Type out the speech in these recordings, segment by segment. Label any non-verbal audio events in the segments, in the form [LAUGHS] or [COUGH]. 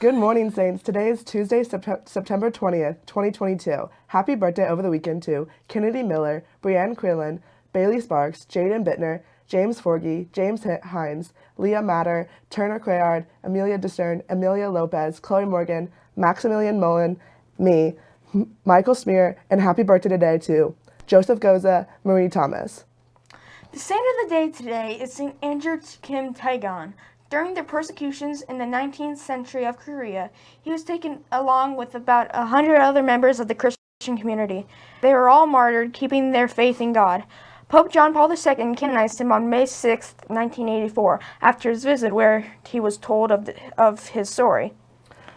Good morning, Saints. Today is Tuesday, Sept September 20th, 2022. Happy birthday over the weekend to Kennedy Miller, Brianne Quinlan, Bailey Sparks, Jaden Bittner, James Forgy, James Hines, Leah Matter, Turner Crayard, Amelia Discern, Amelia Lopez, Chloe Morgan, Maximilian Mullen, me, Michael Smear, and happy birthday today to Joseph Goza, Marie Thomas. The saint of the day today is St. Andrew Kim Taegon. During the persecutions in the 19th century of Korea, he was taken along with about a hundred other members of the Christian community. They were all martyred, keeping their faith in God. Pope John Paul II canonized him on May 6, 1984, after his visit where he was told of, the, of his story.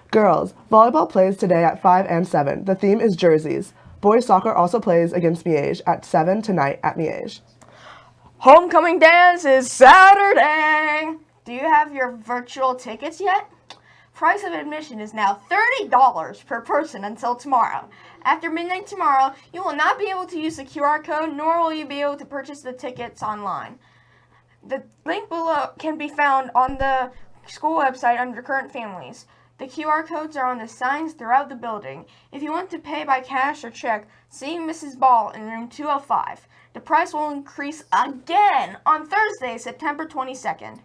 Girls, volleyball plays today at 5 and 7. The theme is jerseys. Boys soccer also plays against Miege at 7 tonight at Miege. Homecoming dance is Saturday! Do you have your virtual tickets yet? Price of admission is now $30 per person until tomorrow. After midnight tomorrow, you will not be able to use the QR code, nor will you be able to purchase the tickets online. The link below can be found on the school website under current families. The QR codes are on the signs throughout the building. If you want to pay by cash or check, see Mrs. Ball in room 205. The price will increase again on Thursday, September 22nd.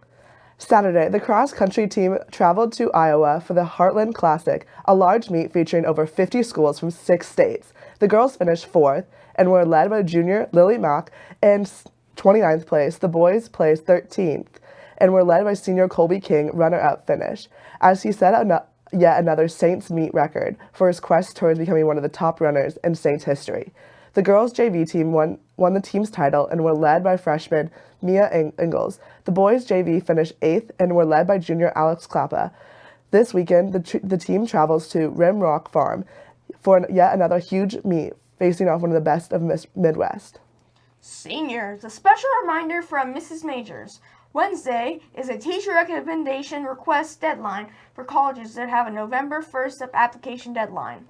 Saturday, the cross-country team traveled to Iowa for the Heartland Classic, a large meet featuring over 50 schools from six states. The girls finished fourth and were led by junior Lily Mack in 29th place. The boys placed 13th and were led by senior Colby King, runner-up finish, as he set yet another Saints meet record for his quest towards becoming one of the top runners in Saints history. The girls' JV team won, won the team's title and were led by freshman Mia Ingalls. The boys' JV finished eighth and were led by junior Alex Klappa. This weekend, the, the team travels to Rim Rock Farm for yet another huge meet, facing off one of the best of Midwest. Seniors, a special reminder from Mrs. Majors. Wednesday is a teacher recommendation request deadline for colleges that have a November 1st application deadline.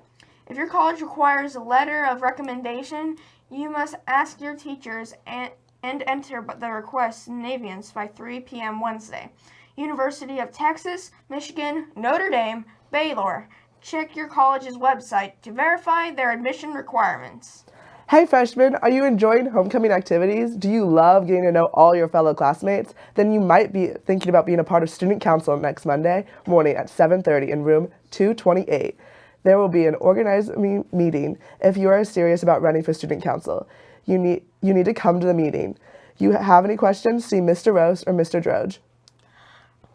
If your college requires a letter of recommendation, you must ask your teachers and, and enter the request in Naviance by 3 p.m. Wednesday. University of Texas, Michigan, Notre Dame, Baylor. Check your college's website to verify their admission requirements. Hey freshmen, are you enjoying homecoming activities? Do you love getting to know all your fellow classmates? Then you might be thinking about being a part of student council next Monday morning at 7.30 in room 228. There will be an organized me meeting if you are serious about running for student council. You need, you need to come to the meeting. You have any questions, see Mr. Rose or Mr. Droge.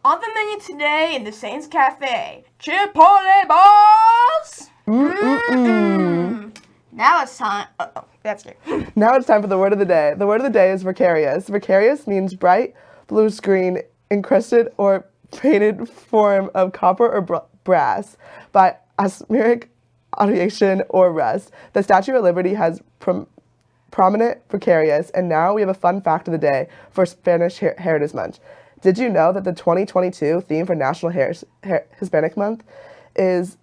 On the menu today in the Saints Cafe, Chipotle balls! Mm -mm -mm. Now it's time. Uh oh, that's it. [LAUGHS] now it's time for the word of the day. The word of the day is vicarious. Vicarious means bright blue screen encrusted or painted form of copper or brass by asmeric audiation or rust. The Statue of Liberty has prom prominent precarious, and now we have a fun fact of the day for Spanish Her Heritage Month. Did you know that the 2022 theme for National Her Her Hispanic Month is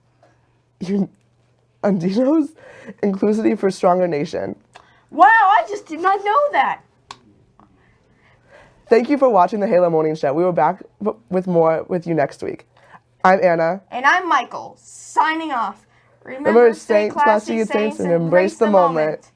Unidos, Inclusivity for Stronger Nation? Wow, I just did not know that. Thank you for watching the Halo Morning Show. We will be back with more with you next week. I'm Anna. And I'm Michael, signing off. Remember, Remember stay classy, you saints, and embrace the moment. moment.